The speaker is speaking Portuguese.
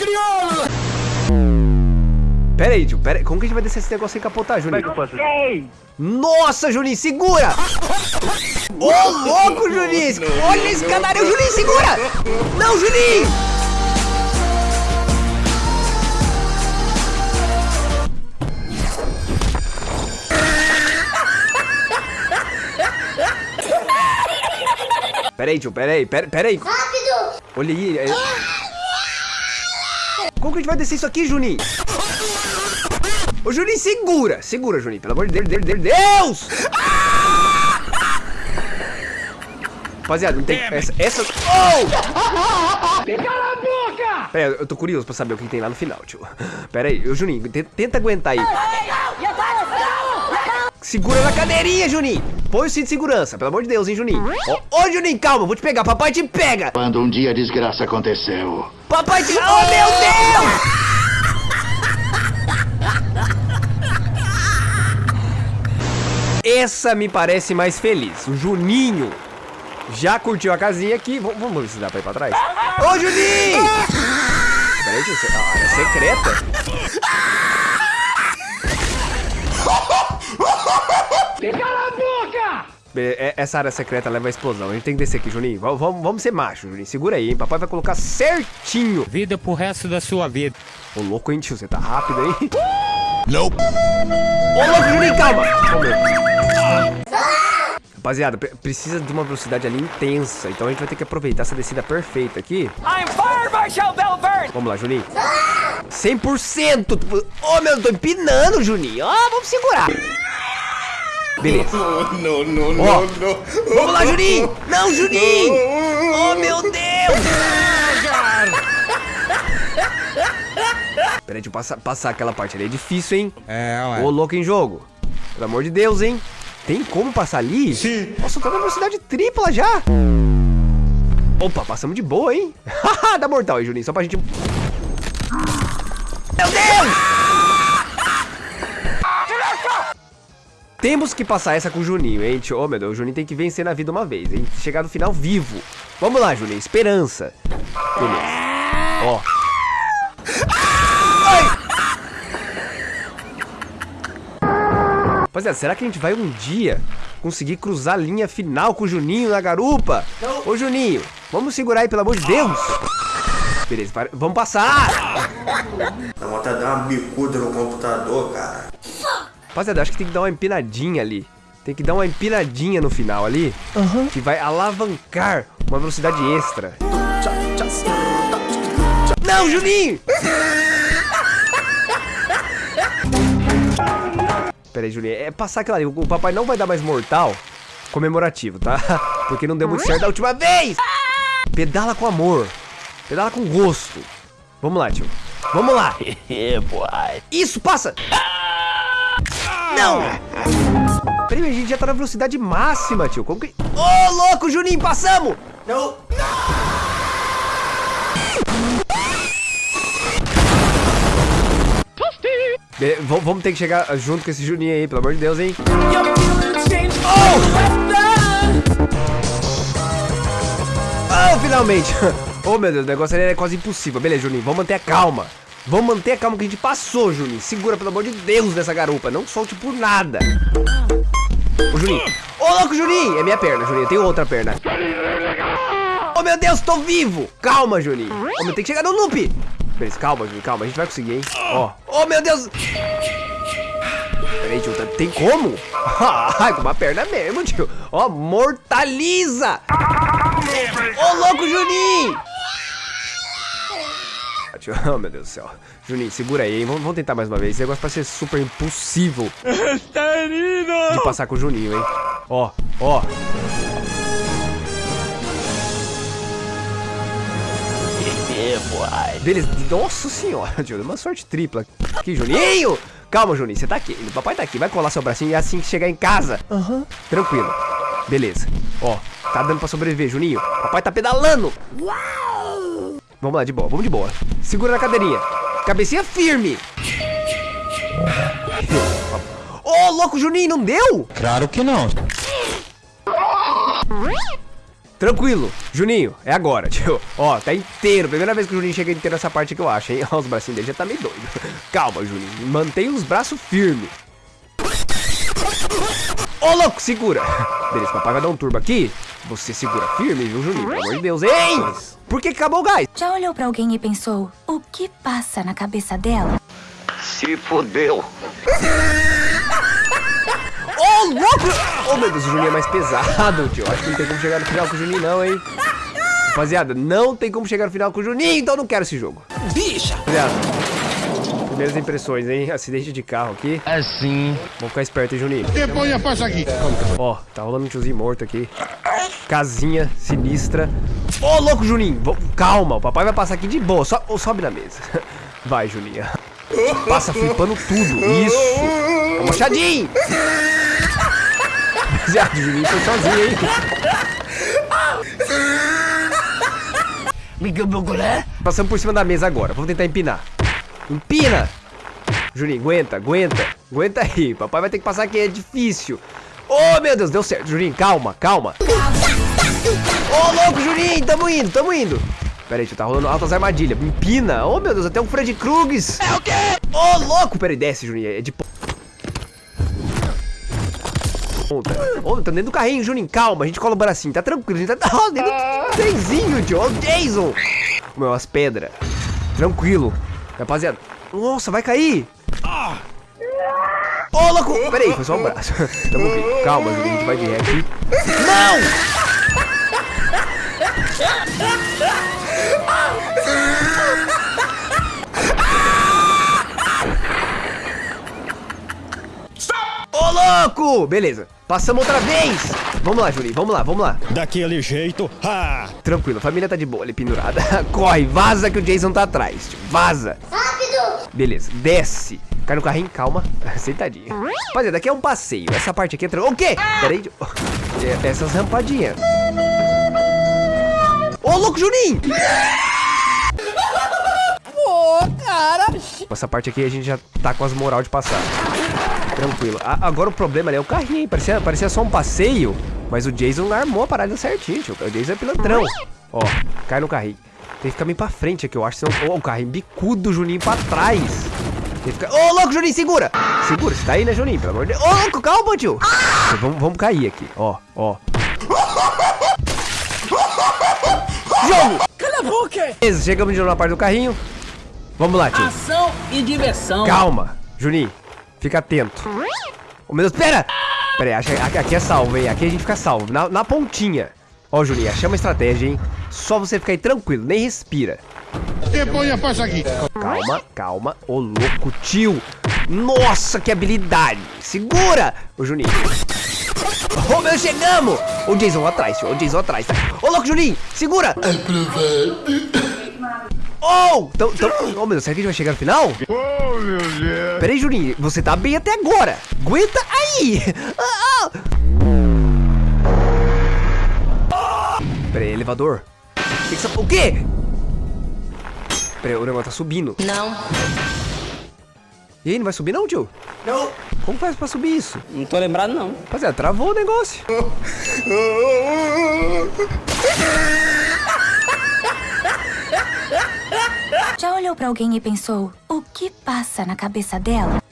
crioulo! Pera aí, tio, pera aí. Como que a gente vai descer esse negócio sem capotar, Juninho? Como é que eu faço? Nossa, Juninho, segura! Ô, louco, Juninho! Olha esse canário, Juninho, segura! Não, Juninho! Pera aí, tio, pera aí, pera, pera aí. Rápido! Olha aí. é- Como que a gente vai descer isso aqui, Juninho? Ô, Juninho, segura! Segura, Juninho, pelo amor de Deus, Deus, Deus, Deus! Rapaziada, não tem... Essa... essa... Oh! Cala a boca! Pera aí, eu tô curioso pra saber o que tem lá no final, tio. Pera aí, ô, Juninho, te- tenta aguentar aí. Segura na cadeirinha, Juninho! Põe o cinto de segurança, pelo amor de Deus, hein, Juninho? Ô, Juninho, calma, vou te pegar, papai te pega! Quando um dia a desgraça aconteceu, Papai te... Oh, meu Deus! Essa me parece mais feliz. O Juninho já curtiu a casinha aqui. Vamos, vamos ver se dá pra ir pra trás. Ô, Juninho! Peraí. Ah, é secreta. Cala a boca! É- Essa área secreta leva a explosão. A gente tem que descer aqui, Juninho. Vamos, vamos, vamos ser macho, Juninho. Segura aí, hein? Papai vai colocar certinho. Vida pro resto da sua vida. Ô, louco, hein, tio? Você tá rápido aí? Nope. Ô, louco, Juninho, calma! Rapaziada, pre- precisa de uma velocidade ali intensa. Então a gente vai ter que aproveitar essa descida perfeita aqui. I'm Fire Marshal Belvern! Vamos lá, Juninho. 100%! Ô, meu, eu tô empinando, Juninho. Ó, vamos segurar. Beleza. No, no, Ó, vamos lá, Juninho. Não, Juninho. Oh, meu Deus. Peraí, deixa eu passar, passar aquela parte ali. É difícil, hein? É, Ô, louco em jogo. Pelo amor de Deus, hein? Tem como passar ali? Sim. Nossa, tá na velocidade tripla já. Opa, passamos de boa, hein? Haha, dá mortal aí, Juninho, só pra gente... Temos que passar essa com o Juninho, hein? Ô, meu Deus, o Juninho tem que vencer na vida uma vez, hein? Chegar no final vivo. Vamos lá, Juninho, esperança. Beleza. Ó. Rapaziada, será que a gente vai um dia conseguir cruzar a linha final com o Juninho na garupa? Ô, Juninho, vamos segurar aí, pelo amor de Deus. Beleza, para- vamos passar. Dá vontade de dar uma bicuda no computador, cara. Rapaziada, acho que tem que dar uma empinadinha ali. Tem que dar uma empinadinha no final ali. Que vai alavancar uma velocidade extra. Não, Juninho! Pera aí, Juninho. É passar aquela ali. O papai não vai dar mais mortal comemorativo, tá? Porque não deu muito certo da última vez. Pedala com amor. Pedala com gosto. Vamos lá, tio. Vamos lá. Isso, passa. Não! Peraí, a gente já tá na velocidade máxima, tio. Como que... Ô, louco, Juninho, passamos! Não. V- vamos ter que chegar junto com esse Juninho aí, pelo amor de Deus, hein? Oh, finalmente! Oh, meu Deus, o negócio ali é quase impossível. Beleza, Juninho, vamos manter a calma. Vamos manter a calma que a gente passou, Juninho. Segura, pelo amor de Deus, nessa garupa. Não solte por nada. Ô, Juninho. Ô, louco, Juninho! É minha perna, Juninho. Tem outra perna. Oh, meu Deus, tô vivo! Calma, Juninho. Ô, meu, tem que chegar no loop. Beleza, calma, Juninho, calma. A gente vai conseguir, hein? Ó. Oh, meu Deus! Peraí, tio, tá- tem como? Ai, com uma perna mesmo, tio. Ó, mortaliza! Ô, louco, Juninho! Tio, Oh, meu Deus do céu. Juninho, segura aí, hein? Vamos, vamos tentar mais uma vez. Esse negócio vai ser super impossível de passar com o Juninho, hein? Ó, ó. Beleza, nossa senhora, tio, deu uma sorte tripla. Aqui, Juninho! Calma, Juninho, você tá aqui. O papai tá aqui, vai colar seu bracinho e assim que chegar em casa. Aham. Tranquilo. Beleza. Ó, tá dando pra sobreviver, Juninho. Papai tá pedalando. Vamos lá, de boa, vamos de boa. Segura na cadeirinha. Cabecinha firme. Ô, louco, Juninho, não deu? Claro que não. Tranquilo. Juninho, é agora, tio. Ó, tá inteiro. Primeira vez que o Juninho chega inteiro nessa parte que eu acho, hein? Ó, os bracinhos dele já tá meio doido. Calma, Juninho. Mantenha os braços firmes. Ô, louco, segura. Beleza, papai vai dar um turbo aqui. Você segura firme, viu, Juninho? Pelo amor de Deus. Ei! Por que acabou o gás? Já olhou pra alguém e pensou, o que passa na cabeça dela? Se fodeu. Ô, louco! Ô, meu Deus, o Juninho é mais pesado, tio. Acho que não tem como chegar no final com o Juninho, não, hein? Rapaziada, não tem como chegar no final com o Juninho, então eu não quero esse jogo. Bicha! Rapaziada, primeiras impressões, hein? Acidente de carro aqui. Assim. Vamos ficar esperto, hein, Juninho? Depois a faixa aqui. Ó, tá rolando um tiozinho morto aqui. Casinha sinistra. Ô, louco, Juninho! Calma, o papai vai passar aqui de boa. Ô, sobe na mesa. Vai, Juninho. Passa flipando tudo. Isso. Ô, machadinho! Rapaziada, o Juninho foi sozinho, hein? Passamos por cima da mesa agora. Vamos tentar empinar. Empina! Juninho, aguenta, aguenta. Aguenta aí. Papai vai ter que passar aqui, é difícil. Oh, meu Deus, deu certo. Juninho, calma, calma. Ô, louco, Juninho, tamo indo, tamo indo. Pera aí, tio, tá rolando altas armadilhas. Empina. Oh, meu Deus, até um Fred Krugs. É o quê? Ô, louco. Pera aí, desce, Juninho. É de po- ponta. Ô, tá dentro do carrinho, Juninho. Calma, a gente cola o bracinho. Tá tranquilo, a gente tá ó, dentro do trenzinho, tio. Ó, o Jason. Meu, as pedras. Tranquilo. Rapaziada. Nossa, vai cair. Ô, louco. Pera aí, foi só um braço. Tamo bem. Calma, Juninho, a gente vai de ré aqui. Não! Ô, louco! Beleza, passamos outra vez! Vamos lá, Juninho, vamos lá, vamos lá. Daquele jeito. Ha! Tranquilo, a família tá de boa ali pendurada. Corre, vaza que o Jason tá atrás. tio. Vaza. Rápido! Beleza, desce. Cai no carrinho, calma. Sentadinho. Rapaziada, aqui é um passeio. Essa parte aqui é... Tra... O quê? Pera aí. tio. É, Essas rampadinhas. Ô, louco, Juninho! Essa parte aqui a gente já tá com as moral de passar. Tranquilo. A- agora o problema ali é o carrinho, hein? Parecia, parecia só um passeio, mas o Jason armou a parada certinho, tio. O Jason é pilantrão. Ó, cai no carrinho. Tem que ficar meio pra frente aqui, eu acho. Senão... Ô, o carrinho bicudo, Juninho pra trás. Tem que ficar... Ô, louco, Juninho, segura! Segura, você tá aí, né, Juninho? Pelo amor de Deus. Ô, louco, calma, tio. Vamos, vamos cair aqui, ó, ó. Jogo! Cala a boca! Beleza, chegamos de novo na parte do carrinho. Vamos lá, tio. Ação e diversão. Calma, Juninho. Fica atento. Ô, meu Deus, pera! Pera aí, aqui, aqui é salvo, hein? Aqui a gente fica salvo, na, na pontinha. Ó, Juninho, achei uma estratégia, hein? Só você ficar aí tranquilo, nem respira. Depois a faixa aqui. Calma, calma. Ô, louco, tio. Nossa, que habilidade. Segura! Ô, Juninho. Ô, meu, chegamos! Ô, Jason atrás, tio. Ô, Jason atrás. Tá? Ô, louco, Juninho, segura! Oh! Tão, tão... Oh, meu Deus, será que a gente vai chegar no final? Oh, meu Deus. Pera aí, Juninho, você tá bem até agora. Aguenta aí. Ah, ah. Pera aí, elevador. Que que você- O quê? Pera aí, o negócio tá subindo. Não, E aí, não vai subir não, tio? Não. Como faz pra subir isso? Não tô lembrado, não. Rapaziada, travou o negócio. Já olhou pra alguém e pensou, o que passa na cabeça dela?